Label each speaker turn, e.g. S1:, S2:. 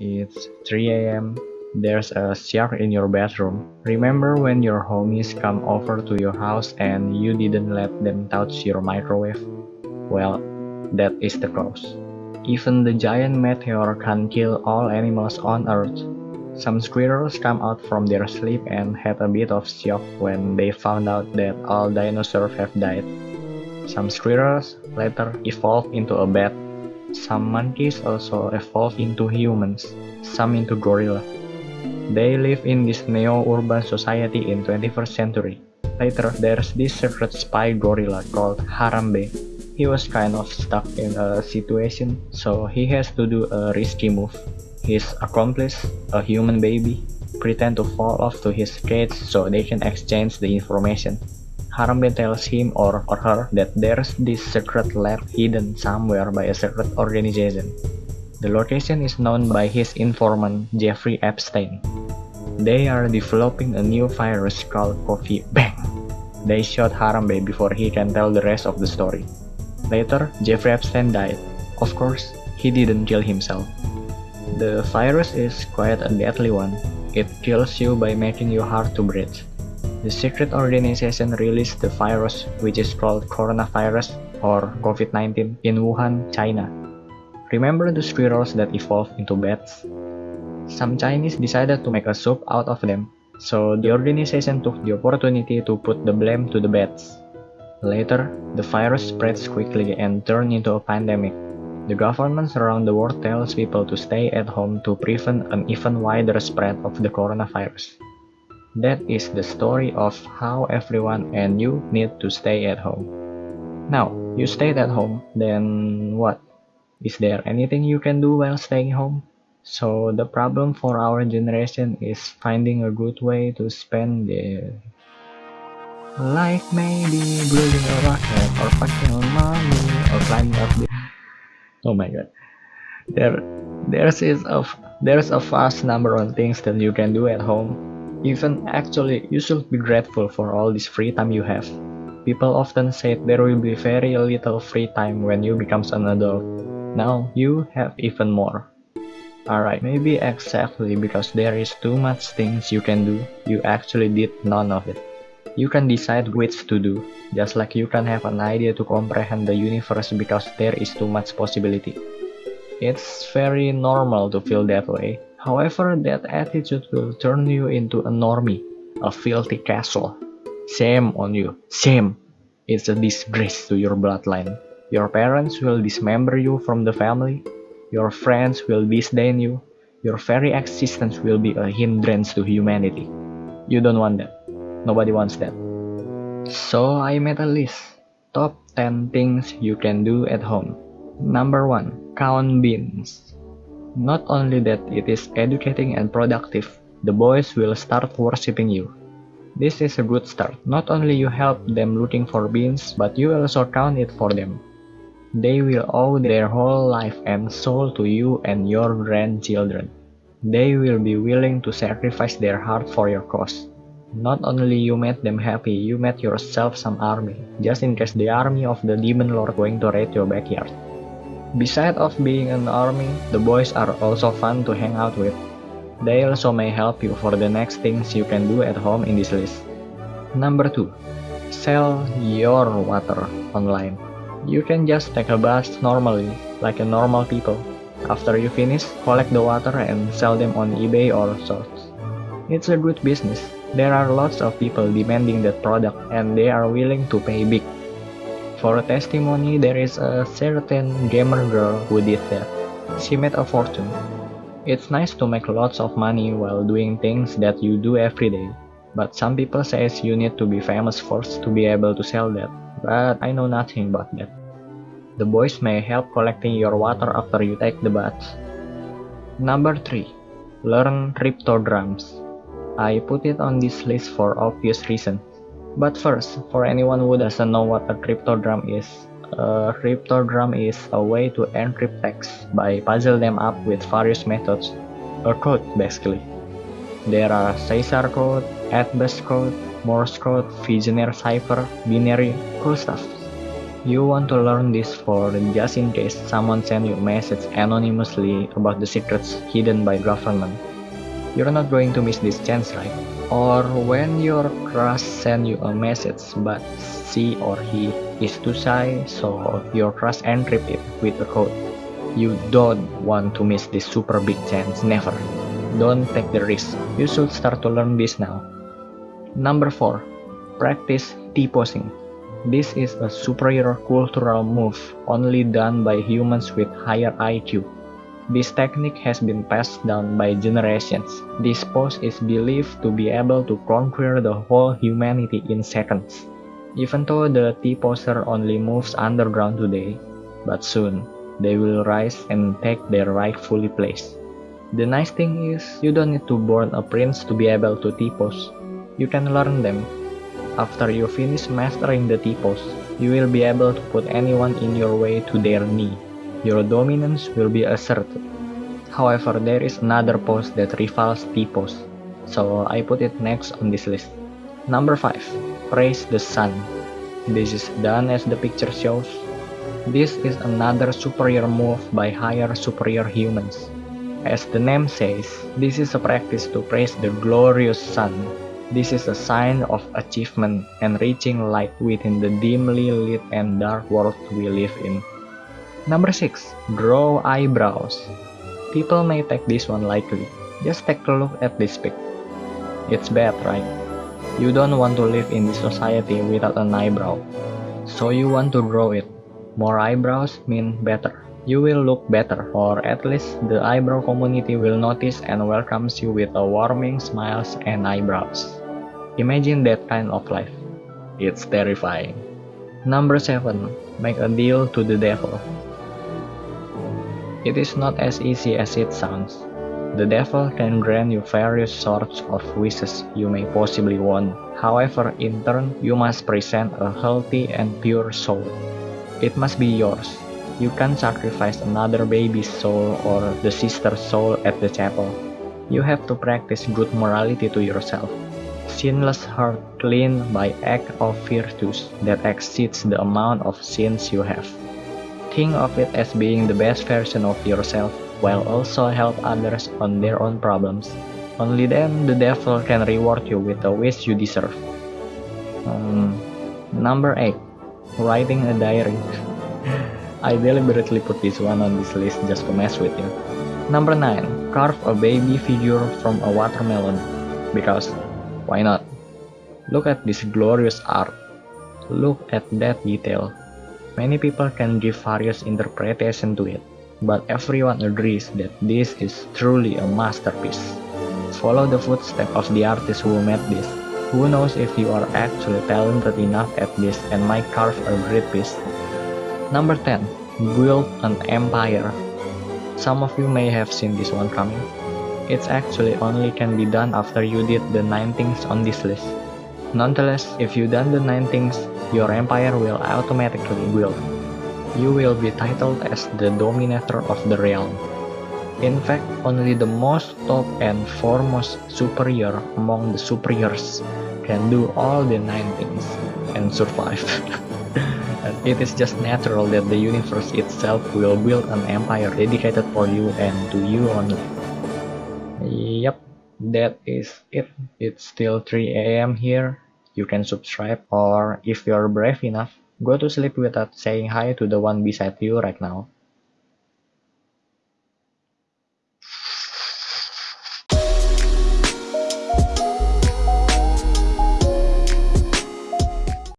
S1: It's 3 am. There's a shark in your bathroom. Remember when your homies come over to your house and you didn't let them touch your microwave? Well, that is the cause. Even the giant meteor can kill all animals on Earth. Some squirrels come out from their sleep and had a bit of shock when they found out that all dinosaurs have died. Some squirrels later evolved into a bat. Some monkeys also evolved into humans, some into gorilla. They live in this neo-urban society in 21st century. Later, there's this secret spy gorilla called Harambe. He was kind of stuck in a situation, so he has to do a risky move. His accomplice, a human baby, pretend to fall off to his cage so they can exchange the information. Harambe tells him or, or her that there's this secret lab hidden somewhere by a secret organization. The location is known by his informant Jeffrey Epstein. They are developing a new virus called Coffee Bang. They shot Harambe before he can tell the rest of the story. Later, Jeffrey Epstein died. Of course, he didn't kill himself. The virus is quite a deadly one. It kills you by making you hard to breathe. The secret organization released the virus which is called coronavirus or COVID-19 in Wuhan, China. Remember the squirrels that evolved into bats? Some Chinese decided to make a soup out of them, so the organization took the opportunity to put the blame to the bats. Later, the virus spreads quickly and turned into a pandemic. The governments around the world tells people to stay at home to prevent an even wider spread of the coronavirus. That is the story of how everyone and you need to stay at home. Now, you stayed at home, then what? Is there anything you can do while staying home? So the problem for our generation is finding a good way to spend the like maybe building a rocket or fucking money or climbing up the oh my god there there's is a there's a vast number of things that you can do at home even actually, you should be grateful for all this free time you have. People often say there will be very little free time when you become an adult. Now, you have even more. Alright, maybe exactly because there is too much things you can do, you actually did none of it. You can decide which to do, just like you can have an idea to comprehend the universe because there is too much possibility. It's very normal to feel that way, However, that attitude will turn you into a normie, a filthy castle. Shame on you, shame! It's a disgrace to your bloodline. Your parents will dismember you from the family. Your friends will disdain you. Your very existence will be a hindrance to humanity. You don't want that. Nobody wants that. So I made a list. Top 10 things you can do at home. Number 1. Count beans. Not only that it is educating and productive, the boys will start worshipping you. This is a good start. Not only you help them looking for beans, but you also count it for them. They will owe their whole life and soul to you and your grandchildren. They will be willing to sacrifice their heart for your cause. Not only you made them happy, you made yourself some army, just in case the army of the demon lord going to raid your backyard. Besides of being an army, the boys are also fun to hang out with. They also may help you for the next things you can do at home in this list. Number 2. Sell your water online. You can just take a bath normally, like a normal people. After you finish, collect the water and sell them on eBay or sorts. It's a good business. There are lots of people demanding that product and they are willing to pay big. For a testimony, there is a certain gamer girl who did that. She made a fortune. It's nice to make lots of money while doing things that you do every day. But some people says you need to be famous first to be able to sell that. But I know nothing about that. The boys may help collecting your water after you take the bath. Number 3. Learn cryptograms. I put it on this list for obvious reasons. But first, for anyone who doesn't know what a cryptogram is, a cryptogram is a way to encrypt text by puzzle them up with various methods, a code basically. There are Caesar code, Atbash code, Morse code, Vigenère cipher, binary, cool stuff. You want to learn this for just in case someone send you a message anonymously about the secrets hidden by government. You're not going to miss this chance, right? Or when your crush send you a message but she or he is too shy so your crush encrypt it with a code. You don't want to miss this super big chance, never. Don't take the risk. You should start to learn this now. Number 4. Practice T-posing. This is a superior cultural move only done by humans with higher IQ. This technique has been passed down by generations. This pose is believed to be able to conquer the whole humanity in seconds. Even though the T-poser only moves underground today, but soon they will rise and take their rightfully place. The nice thing is, you don't need to born a prince to be able to T-pose. You can learn them after you finish mastering the T-pose, you will be able to put anyone in your way to their knee. Your dominance will be asserted. However, there is another post that rivals T-post, so I put it next on this list. Number 5. Praise the sun. This is done as the picture shows. This is another superior move by higher superior humans. As the name says, this is a practice to praise the glorious sun this is a sign of achievement and reaching light within the dimly lit and dark world we live in. Number 6. Draw eyebrows. People may take this one lightly. Just take a look at this pic. It's bad, right? You don't want to live in this society without an eyebrow. So you want to draw it. More eyebrows mean better. You will look better, or at least the eyebrow community will notice and welcomes you with a warming smiles and eyebrows. Imagine that kind of life. It's terrifying. Number 7. Make a deal to the devil. It is not as easy as it sounds. The devil can grant you various sorts of wishes you may possibly want. However, in turn, you must present a healthy and pure soul. It must be yours. You can't sacrifice another baby's soul or the sister's soul at the chapel. You have to practice good morality to yourself sinless heart clean by act of virtues that exceeds the amount of sins you have. Think of it as being the best version of yourself while also help others on their own problems. Only then the devil can reward you with the wish you deserve. Um, number 8. Writing a diary. I deliberately put this one on this list just to mess with you. Number 9. Carve a baby figure from a watermelon. Because why not? Look at this glorious art. Look at that detail. Many people can give various interpretation to it, but everyone agrees that this is truly a masterpiece. Follow the footsteps of the artist who made this. Who knows if you are actually talented enough at this and might carve a great piece. Number 10. Build an empire. Some of you may have seen this one coming. It's actually only can be done after you did the 9 things on this list. Nonetheless, if you done the 9 things, your empire will automatically build. You will be titled as the dominator of the realm. In fact, only the most top and foremost superior among the superiors can do all the 9 things and survive. and it is just natural that the universe itself will build an empire dedicated for you and to you only. Yep, that is it. It's still 3 a.m. here. You can subscribe or if you're brave enough, go to sleep without saying hi to the one beside you right now.